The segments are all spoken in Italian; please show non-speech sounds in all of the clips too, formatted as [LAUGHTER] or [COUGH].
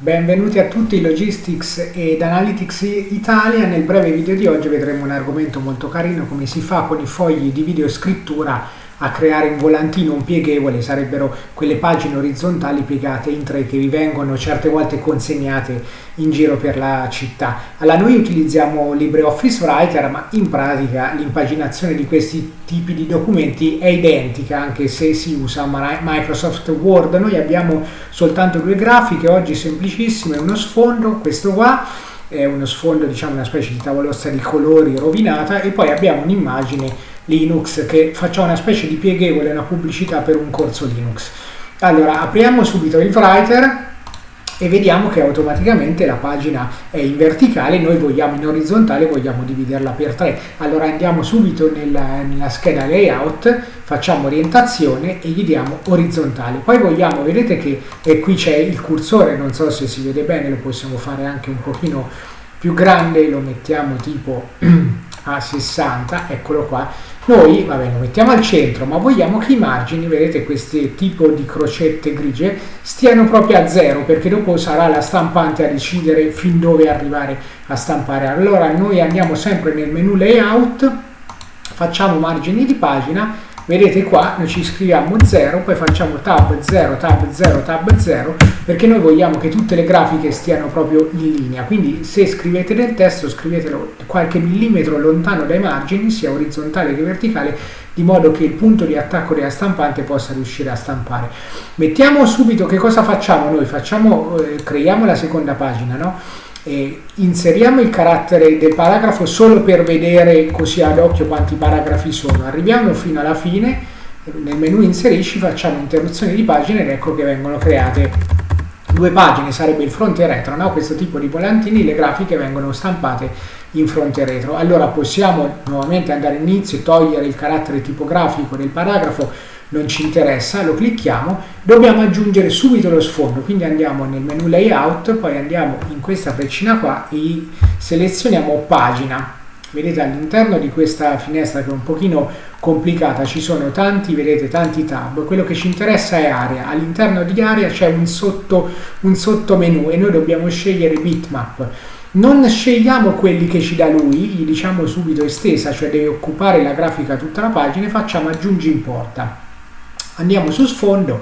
Benvenuti a tutti Logistics ed Analytics Italia. Nel breve video di oggi vedremo un argomento molto carino, come si fa con i fogli di videoscrittura a creare un volantino un pieghevole, sarebbero quelle pagine orizzontali piegate in tre che vi vengono certe volte consegnate in giro per la città. Allora noi utilizziamo LibreOffice Writer, ma in pratica l'impaginazione di questi tipi di documenti è identica anche se si usa Microsoft Word. Noi abbiamo soltanto due grafiche, oggi semplicissime, uno sfondo, questo qua, è uno sfondo, diciamo una specie di tavolozza di colori rovinata e poi abbiamo un'immagine Linux che faccia una specie di pieghevole, una pubblicità per un corso Linux. Allora, apriamo subito il Writer e vediamo che automaticamente la pagina è in verticale, noi vogliamo in orizzontale, vogliamo dividerla per tre. Allora andiamo subito nella, nella scheda layout, facciamo orientazione e gli diamo orizzontale. Poi vogliamo, vedete che eh, qui c'è il cursore, non so se si vede bene, lo possiamo fare anche un pochino più grande, lo mettiamo tipo [CLEARS THROAT] a 60, eccolo qua, noi va bene, lo mettiamo al centro, ma vogliamo che i margini, vedete questi tipo di crocette grigie, stiano proprio a zero, perché dopo sarà la stampante a decidere fin dove arrivare a stampare. Allora noi andiamo sempre nel menu layout, facciamo margini di pagina Vedete qua noi ci scriviamo 0, poi facciamo tab 0, tab 0, tab 0, perché noi vogliamo che tutte le grafiche stiano proprio in linea. Quindi se scrivete del testo, scrivetelo qualche millimetro lontano dai margini, sia orizzontale che verticale, di modo che il punto di attacco della stampante possa riuscire a stampare. Mettiamo subito che cosa facciamo noi, facciamo, eh, creiamo la seconda pagina, no? Eh, inseriamo il carattere del paragrafo solo per vedere così ad occhio quanti paragrafi sono. Arriviamo fino alla fine, nel menu inserisci facciamo interruzione di pagine ed ecco che vengono create due pagine, sarebbe il fronte e retro, no? questo tipo di volantini, le grafiche vengono stampate in fronte e retro. Allora possiamo nuovamente andare all'inizio, togliere il carattere tipografico del paragrafo, non ci interessa, lo clicchiamo, dobbiamo aggiungere subito lo sfondo, quindi andiamo nel menu layout, poi andiamo in questa freccina qua e selezioniamo pagina. Vedete all'interno di questa finestra che è un pochino complicata ci sono tanti, vedete, tanti tab, quello che ci interessa è area, all'interno di area c'è un, sotto, un sottomenu e noi dobbiamo scegliere bitmap. Non scegliamo quelli che ci dà lui, gli diciamo subito estesa, cioè deve occupare la grafica tutta la pagina e facciamo aggiungi importa andiamo su sfondo,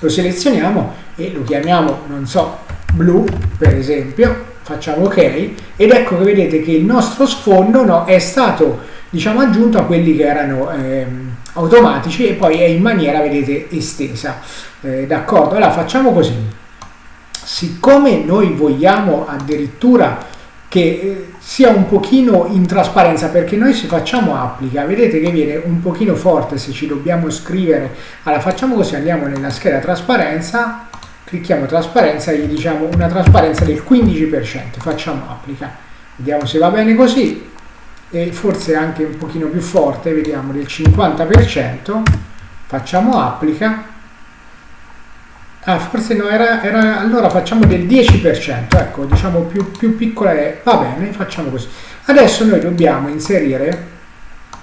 lo selezioniamo e lo chiamiamo, non so, blu per esempio, facciamo ok ed ecco che vedete che il nostro sfondo no, è stato diciamo aggiunto a quelli che erano ehm, automatici e poi è in maniera vedete estesa. Eh, d'accordo? Allora facciamo così. Siccome noi vogliamo addirittura che eh, sia un pochino in trasparenza perché noi se facciamo applica vedete che viene un pochino forte se ci dobbiamo scrivere. Allora facciamo così andiamo nella scheda trasparenza clicchiamo trasparenza e gli diciamo una trasparenza del 15% facciamo applica. Vediamo se va bene così. E forse anche un pochino più forte vediamo del 50% facciamo applica Ah, forse no, era, era, allora facciamo del 10%, ecco, diciamo più, più piccola è, va bene, facciamo così. Adesso noi dobbiamo inserire,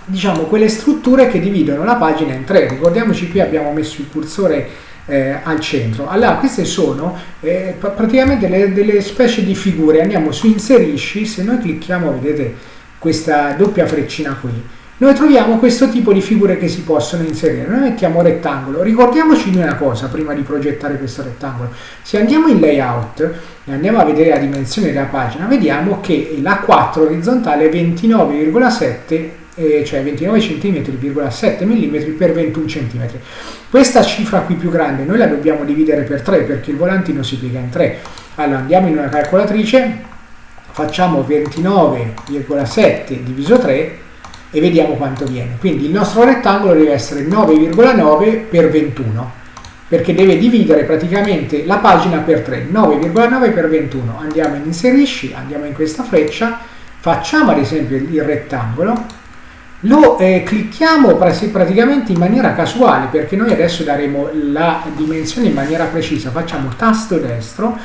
diciamo, quelle strutture che dividono la pagina in tre. Ricordiamoci qui abbiamo messo il cursore eh, al centro. Allora, queste sono eh, praticamente delle, delle specie di figure. Andiamo su inserisci, se noi clicchiamo, vedete questa doppia freccina qui, noi troviamo questo tipo di figure che si possono inserire. Noi mettiamo rettangolo. Ricordiamoci di una cosa prima di progettare questo rettangolo. Se andiamo in layout e andiamo a vedere la dimensione della pagina, vediamo che la 4 orizzontale è 29,7 eh, cioè 29 cm, 7 mm per 21 cm. Questa cifra qui più grande noi la dobbiamo dividere per 3 perché il volantino si piega in 3. Allora andiamo in una calcolatrice, facciamo 29,7 diviso 3 e vediamo quanto viene. Quindi il nostro rettangolo deve essere 9,9 per 21 perché deve dividere praticamente la pagina per 3, 9,9 per 21. Andiamo in inserisci, andiamo in questa freccia, facciamo ad esempio il rettangolo, lo eh, clicchiamo praticamente in maniera casuale perché noi adesso daremo la dimensione in maniera precisa, facciamo tasto destro,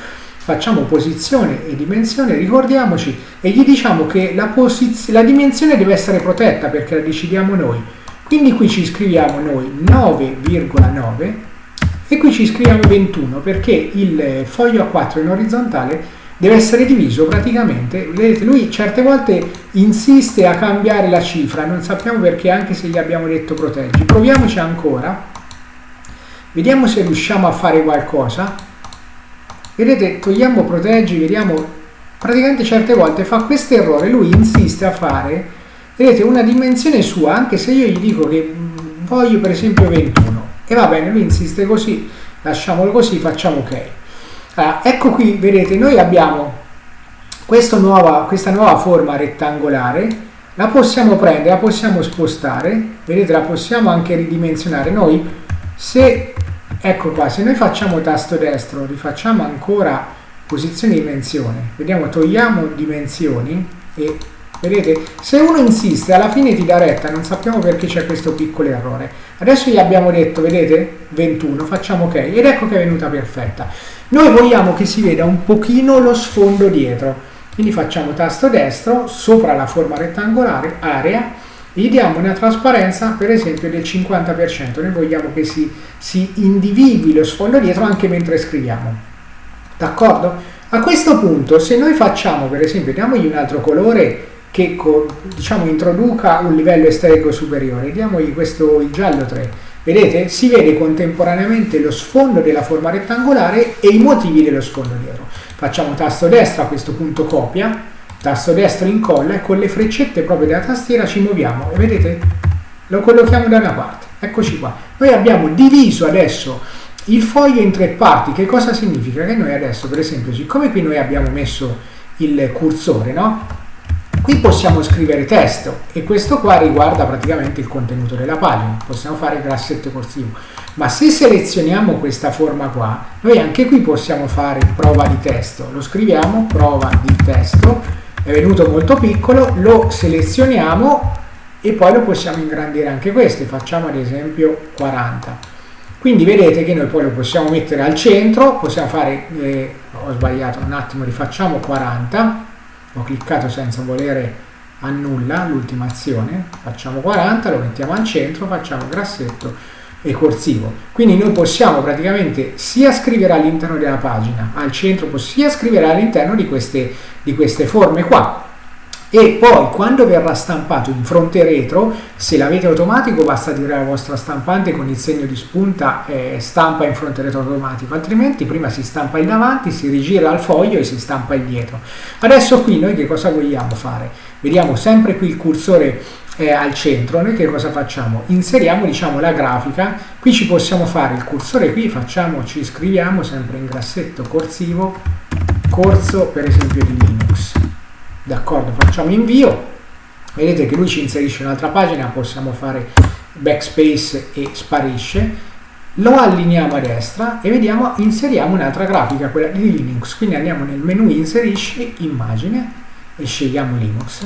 facciamo posizione e dimensione, ricordiamoci, e gli diciamo che la, la dimensione deve essere protetta perché la decidiamo noi. Quindi qui ci scriviamo noi 9,9 e qui ci scriviamo 21 perché il foglio A4 in orizzontale deve essere diviso praticamente, vedete lui certe volte insiste a cambiare la cifra, non sappiamo perché anche se gli abbiamo detto proteggi, proviamoci ancora, vediamo se riusciamo a fare qualcosa, vedete togliamo proteggi, vediamo, praticamente certe volte fa questo errore, lui insiste a fare, vedete una dimensione sua, anche se io gli dico che voglio per esempio 21, e va bene, lui insiste così, lasciamolo così, facciamo ok. Allora, ecco qui, vedete, noi abbiamo nuova, questa nuova forma rettangolare, la possiamo prendere, la possiamo spostare, vedete, la possiamo anche ridimensionare. Noi, se, ecco qua, se noi facciamo tasto destro, rifacciamo ancora posizione di dimensione, vediamo, togliamo dimensioni e Vedete? Se uno insiste, alla fine ti dà retta, non sappiamo perché c'è questo piccolo errore. Adesso gli abbiamo detto, vedete? 21, facciamo ok, ed ecco che è venuta perfetta. Noi vogliamo che si veda un pochino lo sfondo dietro, quindi facciamo tasto destro, sopra la forma rettangolare, area, gli diamo una trasparenza per esempio del 50%, noi vogliamo che si, si individui lo sfondo dietro anche mentre scriviamo. D'accordo? A questo punto, se noi facciamo, per esempio, diamogli un altro colore, che diciamo, introduca un livello estetico superiore. Diamogli questo il giallo 3. Vedete? Si vede contemporaneamente lo sfondo della forma rettangolare e i motivi dello sfondo dietro. Facciamo tasto destro a questo punto copia, tasto destro incolla e con le freccette proprio della tastiera ci muoviamo e vedete? Lo collochiamo da una parte. Eccoci qua. Noi abbiamo diviso adesso il foglio in tre parti. Che cosa significa? Che noi adesso, per esempio, siccome qui noi abbiamo messo il cursore, no? Qui possiamo scrivere testo e questo qua riguarda praticamente il contenuto della pagina, possiamo fare grassetto corsivo. Ma se selezioniamo questa forma qua, noi anche qui possiamo fare prova di testo. Lo scriviamo, prova di testo, è venuto molto piccolo, lo selezioniamo e poi lo possiamo ingrandire anche questo, facciamo ad esempio 40. Quindi vedete che noi poi lo possiamo mettere al centro, possiamo fare, eh, ho sbagliato un attimo, rifacciamo 40, ho cliccato senza volere a nulla l'ultima azione, facciamo 40, lo mettiamo al centro, facciamo grassetto e corsivo. Quindi noi possiamo praticamente sia scrivere all'interno della pagina, al centro, sia scrivere all'interno di queste, di queste forme qua. E poi quando verrà stampato in fronte retro se l'avete automatico basta dire alla vostra stampante con il segno di spunta eh, stampa in fronte retro automatico altrimenti prima si stampa il davanti si rigira il foglio e si stampa il dietro. Adesso qui noi che cosa vogliamo fare? Vediamo sempre qui il cursore eh, al centro noi che cosa facciamo? Inseriamo diciamo la grafica qui ci possiamo fare il cursore qui facciamo ci scriviamo sempre in grassetto corsivo corso per esempio di Linux. D'accordo? Facciamo invio vedete che lui ci inserisce un'altra pagina possiamo fare backspace e sparisce. Lo allineiamo a destra e vediamo inseriamo un'altra grafica quella di Linux. Quindi andiamo nel menu inserisci immagine e scegliamo Linux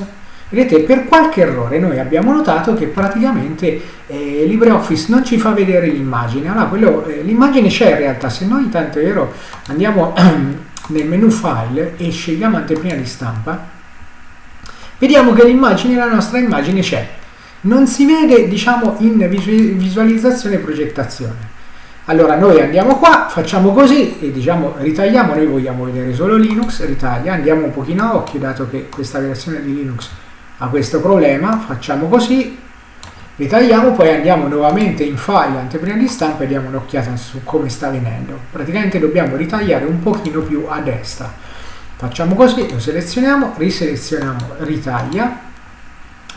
vedete per qualche errore noi abbiamo notato che praticamente eh, LibreOffice non ci fa vedere l'immagine allora eh, l'immagine c'è in realtà se noi tanto è vero andiamo [CLEARS THROAT] nel menu file e scegliamo anteprima di stampa vediamo che l'immagine, la nostra immagine c'è. Non si vede, diciamo, in visualizzazione e progettazione. Allora noi andiamo qua, facciamo così e diciamo ritagliamo, noi vogliamo vedere solo Linux, ritaglia, andiamo un pochino a occhio dato che questa versione di Linux ha questo problema, facciamo così, ritagliamo, poi andiamo nuovamente in file, anteprima di stampa e diamo un'occhiata su come sta venendo. Praticamente dobbiamo ritagliare un pochino più a destra Facciamo così, lo selezioniamo, riselezioniamo ritaglia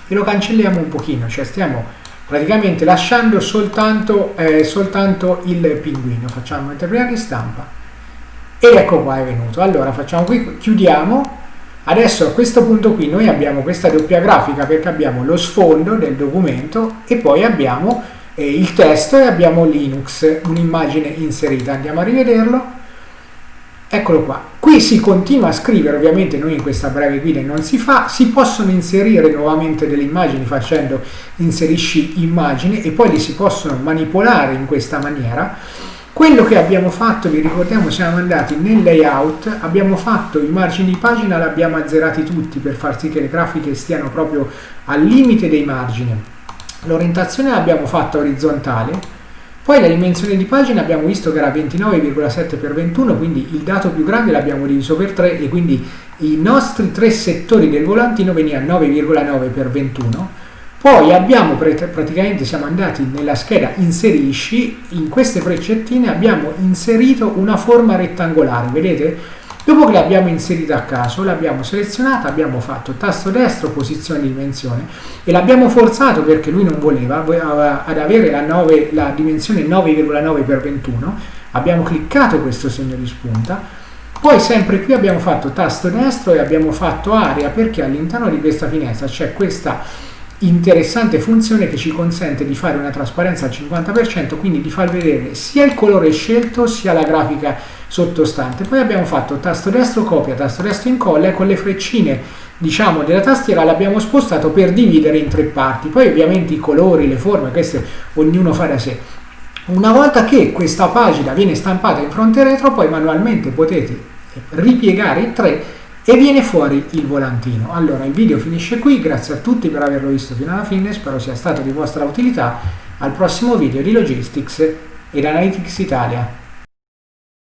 e lo cancelliamo un pochino, cioè stiamo praticamente lasciando soltanto, eh, soltanto il pinguino. Facciamo prima di stampa ed ecco qua è venuto. Allora facciamo qui, chiudiamo. Adesso a questo punto qui noi abbiamo questa doppia grafica perché abbiamo lo sfondo del documento e poi abbiamo eh, il testo e abbiamo Linux, un'immagine inserita. Andiamo a rivederlo Eccolo qua. Qui si continua a scrivere, ovviamente noi in questa breve guida non si fa, si possono inserire nuovamente delle immagini facendo inserisci immagini e poi li si possono manipolare in questa maniera. Quello che abbiamo fatto, vi ricordiamo, siamo andati nel layout, abbiamo fatto i margini di pagina, li abbiamo azzerati tutti per far sì che le grafiche stiano proprio al limite dei margini. L'orientazione l'abbiamo fatta orizzontale, Poi la dimensione di pagina abbiamo visto che era 29,7 x 21, quindi il dato più grande l'abbiamo diviso per 3 e quindi i nostri tre settori del volantino venivano 9,9 x 21. Poi abbiamo praticamente siamo andati nella scheda inserisci, in queste freccettine abbiamo inserito una forma rettangolare, vedete? Dopo che l'abbiamo inserita a caso, l'abbiamo selezionata, abbiamo fatto tasto destro, posizione di dimensione e l'abbiamo forzato perché lui non voleva ad avere la, 9, la dimensione 9,9 x 21. Abbiamo cliccato questo segno di spunta. Poi sempre qui abbiamo fatto tasto destro e abbiamo fatto area perché all'interno di questa finestra c'è questa interessante funzione che ci consente di fare una trasparenza al 50%, quindi di far vedere sia il colore scelto sia la grafica sottostante. Poi abbiamo fatto tasto destro copia, tasto destro incolla e con le freccine diciamo della tastiera l'abbiamo spostato per dividere in tre parti. Poi ovviamente i colori, le forme, queste ognuno fa da sé. Una volta che questa pagina viene stampata in fronte e retro, poi manualmente potete ripiegare i tre e viene fuori il volantino. Allora il video finisce qui, grazie a tutti per averlo visto fino alla fine, spero sia stato di vostra utilità. Al prossimo video di Logistics ed Analytics Italia.